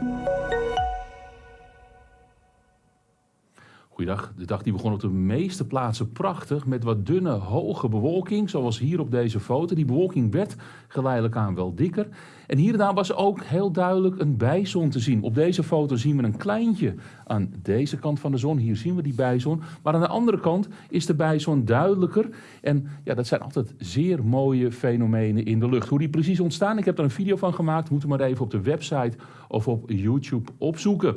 Thank you. De dag die begon op de meeste plaatsen prachtig met wat dunne, hoge bewolking, zoals hier op deze foto. Die bewolking werd geleidelijk aan wel dikker. En hier en daar was ook heel duidelijk een bijzon te zien. Op deze foto zien we een kleintje aan deze kant van de zon. Hier zien we die bijzon. Maar aan de andere kant is de bijzon duidelijker. En ja, dat zijn altijd zeer mooie fenomenen in de lucht. Hoe die precies ontstaan, ik heb er een video van gemaakt. Moet u maar even op de website of op YouTube opzoeken.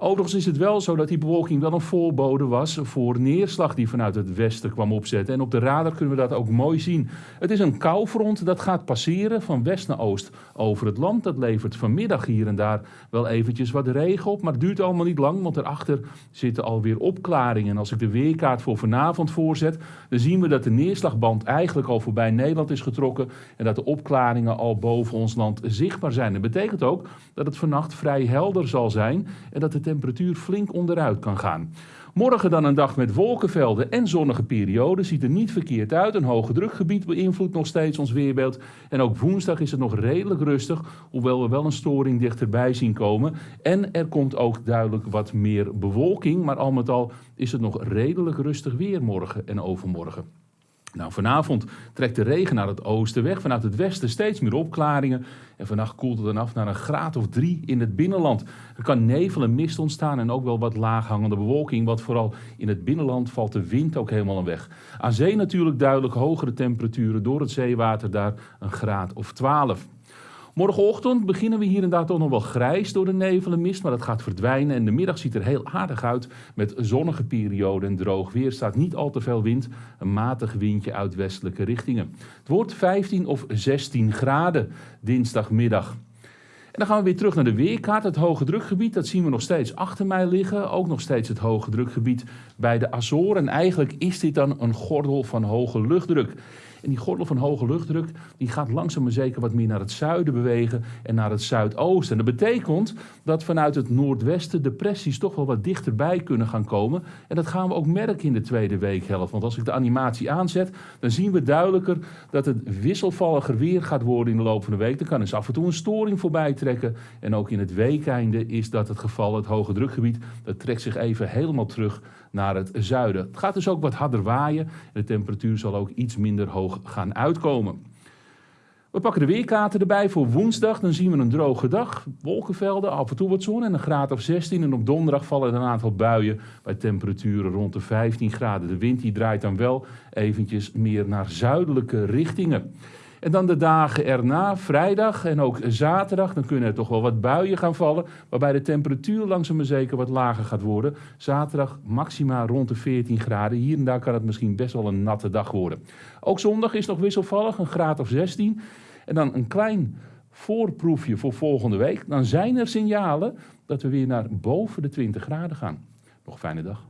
Overigens is het wel zo dat die bewolking wel een voorbode was voor neerslag die vanuit het westen kwam opzetten. En op de radar kunnen we dat ook mooi zien. Het is een koufront dat gaat passeren van west naar oost over het land. Dat levert vanmiddag hier en daar wel eventjes wat regen op, maar het duurt allemaal niet lang, want erachter zitten alweer opklaringen. En als ik de weerkaart voor vanavond voorzet, dan zien we dat de neerslagband eigenlijk al voorbij Nederland is getrokken en dat de opklaringen al boven ons land zichtbaar zijn. Dat betekent ook dat het vannacht vrij helder zal zijn en dat de temperatuur flink onderuit kan gaan. Morgen dan een dag met wolkenvelden en zonnige perioden. Ziet er niet verkeerd uit. Een hoge drukgebied beïnvloedt nog steeds ons weerbeeld. En ook woensdag is het nog redelijk rustig, hoewel we wel een storing dichterbij zien komen. En er komt ook duidelijk wat meer bewolking. Maar al met al is het nog redelijk rustig weer morgen en overmorgen. Nou, vanavond trekt de regen naar het oosten weg. Vanuit het westen steeds meer opklaringen. En vannacht koelt het dan af naar een graad of drie in het binnenland. Er kan nevel en mist ontstaan en ook wel wat laaghangende bewolking. Want vooral in het binnenland valt de wind ook helemaal een weg. Aan zee natuurlijk duidelijk hogere temperaturen door het zeewater daar een graad of 12. Morgenochtend beginnen we hier en daar toch nog wel grijs door de nevel en mist, maar dat gaat verdwijnen. En de middag ziet er heel aardig uit met zonnige perioden en droog weer. staat niet al te veel wind, een matig windje uit westelijke richtingen. Het wordt 15 of 16 graden dinsdagmiddag. En dan gaan we weer terug naar de weerkaart. Het hoge drukgebied, dat zien we nog steeds achter mij liggen. Ook nog steeds het hoge drukgebied bij de Azoren. En eigenlijk is dit dan een gordel van hoge luchtdruk. En die gordel van hoge luchtdruk die gaat langzaam maar zeker wat meer naar het zuiden bewegen en naar het zuidoosten. En dat betekent dat vanuit het noordwesten depressies toch wel wat dichterbij kunnen gaan komen. En dat gaan we ook merken in de tweede weekhelft. Want als ik de animatie aanzet, dan zien we duidelijker dat het wisselvalliger weer gaat worden in de loop van de week. Er kan eens af en toe een storing voorbij trekken. En ook in het weekeinde is dat het geval. Het hoge drukgebied dat trekt zich even helemaal terug naar het zuiden. Het gaat dus ook wat harder waaien en de temperatuur zal ook iets minder hoog gaan uitkomen. We pakken de weerkaarten erbij voor woensdag. Dan zien we een droge dag. Wolkenvelden, af en toe wat zon en een graad of 16. En op donderdag vallen er een aantal buien bij temperaturen rond de 15 graden. De wind die draait dan wel eventjes meer naar zuidelijke richtingen. En dan de dagen erna, vrijdag en ook zaterdag, dan kunnen er toch wel wat buien gaan vallen, waarbij de temperatuur langzaam maar zeker wat lager gaat worden. Zaterdag maxima rond de 14 graden. Hier en daar kan het misschien best wel een natte dag worden. Ook zondag is nog wisselvallig, een graad of 16. En dan een klein voorproefje voor volgende week. Dan zijn er signalen dat we weer naar boven de 20 graden gaan. Nog een fijne dag.